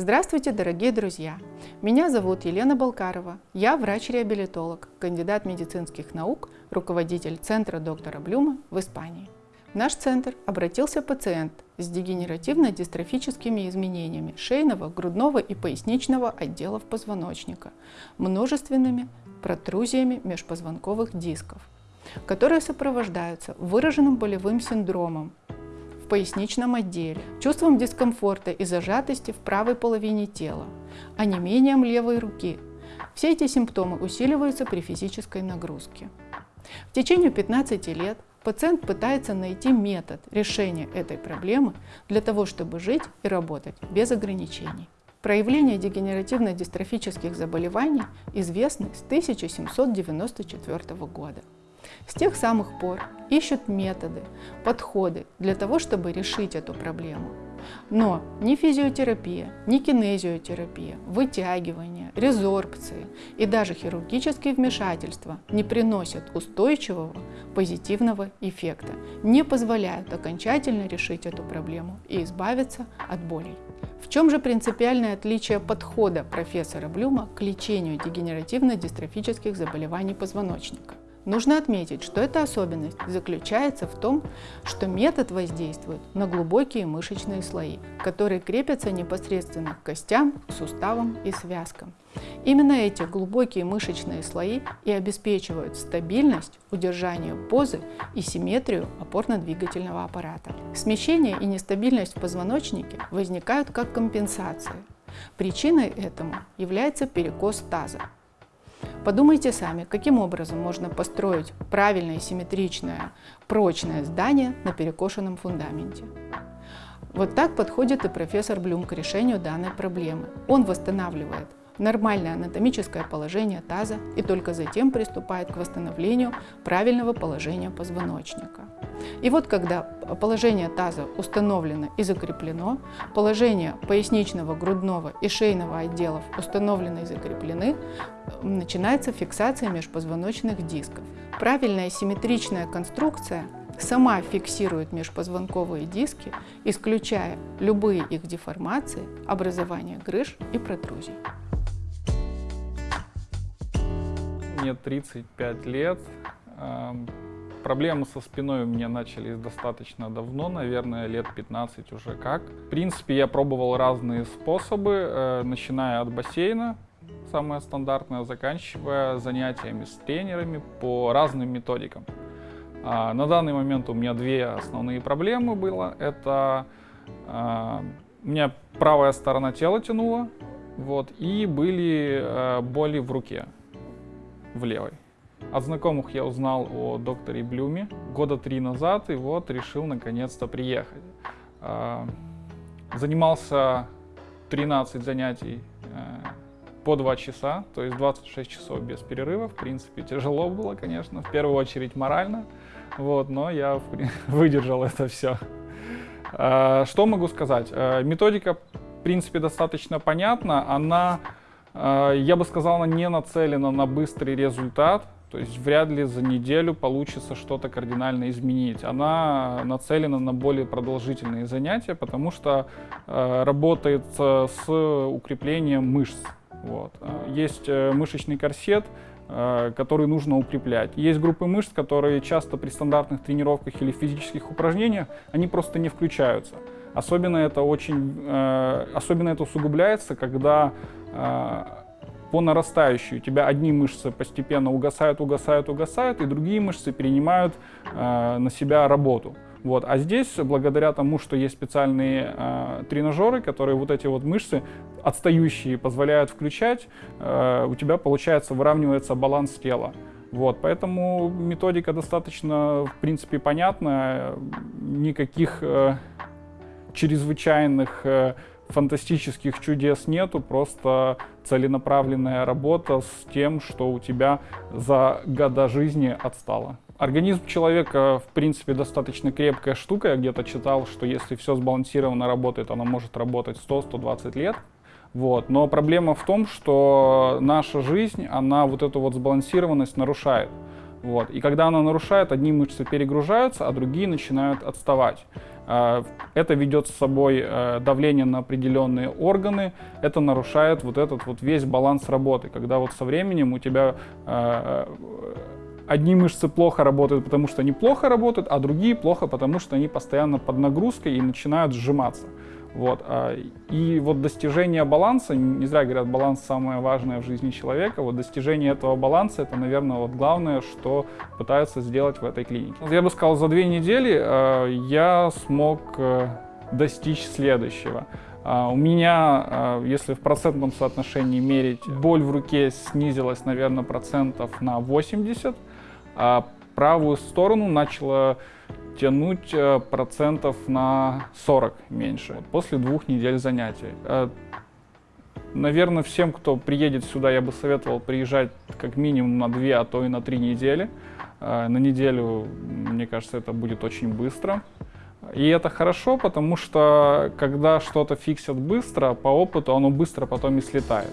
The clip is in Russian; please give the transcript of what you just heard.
Здравствуйте, дорогие друзья! Меня зовут Елена Балкарова. Я врач-реабилитолог, кандидат медицинских наук, руководитель Центра доктора Блюма в Испании. В наш центр обратился пациент с дегенеративно-дистрофическими изменениями шейного, грудного и поясничного отделов позвоночника, множественными протрузиями межпозвонковых дисков, которые сопровождаются выраженным болевым синдромом, поясничном отделе, чувством дискомфорта и зажатости в правой половине тела, онемением левой руки. Все эти симптомы усиливаются при физической нагрузке. В течение 15 лет пациент пытается найти метод решения этой проблемы для того, чтобы жить и работать без ограничений. Проявления дегенеративно-дистрофических заболеваний известны с 1794 года. С тех самых пор ищут методы, подходы для того, чтобы решить эту проблему. Но ни физиотерапия, ни кинезиотерапия, вытягивание, резорбции и даже хирургические вмешательства не приносят устойчивого позитивного эффекта, не позволяют окончательно решить эту проблему и избавиться от болей. В чем же принципиальное отличие подхода профессора Блюма к лечению дегенеративно-дистрофических заболеваний позвоночника? Нужно отметить, что эта особенность заключается в том, что метод воздействует на глубокие мышечные слои, которые крепятся непосредственно к костям, суставам и связкам. Именно эти глубокие мышечные слои и обеспечивают стабильность, удержание позы и симметрию опорно-двигательного аппарата. Смещение и нестабильность в позвоночнике возникают как компенсация. Причиной этому является перекос таза, Подумайте сами, каким образом можно построить правильное, симметричное, прочное здание на перекошенном фундаменте. Вот так подходит и профессор Блюм к решению данной проблемы. Он восстанавливает нормальное анатомическое положение таза и только затем приступает к восстановлению правильного положения позвоночника. И вот когда положение таза установлено и закреплено, положение поясничного, грудного и шейного отделов установлены и закреплены, начинается фиксация межпозвоночных дисков. Правильная симметричная конструкция сама фиксирует межпозвонковые диски, исключая любые их деформации, образование грыж и протрузий. Мне 35 лет. Проблемы со спиной у меня начались достаточно давно, наверное, лет 15 уже как. В принципе, я пробовал разные способы, э, начиная от бассейна, самое стандартное, заканчивая занятиями с тренерами по разным методикам. А, на данный момент у меня две основные проблемы было. Это а, у меня правая сторона тела тянула, вот, и были а, боли в руке, в левой. От знакомых я узнал о докторе Блюме года три назад, и вот решил наконец-то приехать. Занимался 13 занятий э, по 2 часа, то есть 26 часов без перерыва. В принципе, тяжело было, конечно, в первую очередь морально, вот, но я выдержал это все. Что могу сказать? Э, методика, в принципе, достаточно понятна. Она, я бы сказал, она не нацелена на быстрый результат, то есть вряд ли за неделю получится что-то кардинально изменить. Она нацелена на более продолжительные занятия, потому что э, работает с укреплением мышц. Вот. Э, есть э, мышечный корсет, э, который нужно укреплять. Есть группы мышц, которые часто при стандартных тренировках или физических упражнениях, они просто не включаются. Особенно это очень, особенно это усугубляется, когда по нарастающей у тебя одни мышцы постепенно угасают, угасают, угасают, и другие мышцы перенимают на себя работу. Вот. А здесь, благодаря тому, что есть специальные э, тренажеры, которые вот эти вот мышцы отстающие позволяют включать, э, у тебя, получается, выравнивается баланс тела. Вот, поэтому методика достаточно, в принципе, понятная, никаких э, чрезвычайных э, фантастических чудес нету, просто целенаправленная работа с тем, что у тебя за года жизни отстало. Организм человека, в принципе, достаточно крепкая штука. Я где-то читал, что если все сбалансированно работает, оно может работать 100-120 лет. Вот. Но проблема в том, что наша жизнь, она вот эту вот сбалансированность нарушает. Вот. И когда она нарушает, одни мышцы перегружаются, а другие начинают отставать. А, это ведет с собой э, давление на определенные органы, это нарушает вот этот вот весь баланс работы, когда вот со временем у тебя э, одни мышцы плохо работают, потому что они плохо работают, а другие плохо, потому что они постоянно под нагрузкой и начинают сжиматься. Вот. а, И вот достижение баланса, не зря говорят, баланс самое важное в жизни человека, вот достижение этого баланса, это, наверное, вот главное, что пытаются сделать в этой клинике. Я бы сказал, за две недели э, я смог э, достичь следующего. Uh, у меня, uh, если в процентном соотношении мерить, боль в руке снизилась, наверное, процентов на 80, а правую сторону начала тянуть э, процентов на 40 меньше после двух недель занятий. Э, наверное, всем, кто приедет сюда, я бы советовал приезжать как минимум на 2, а то и на 3 недели. Э, на неделю, мне кажется, это будет очень быстро. И это хорошо, потому что когда что-то фиксят быстро, по опыту оно быстро потом и слетает.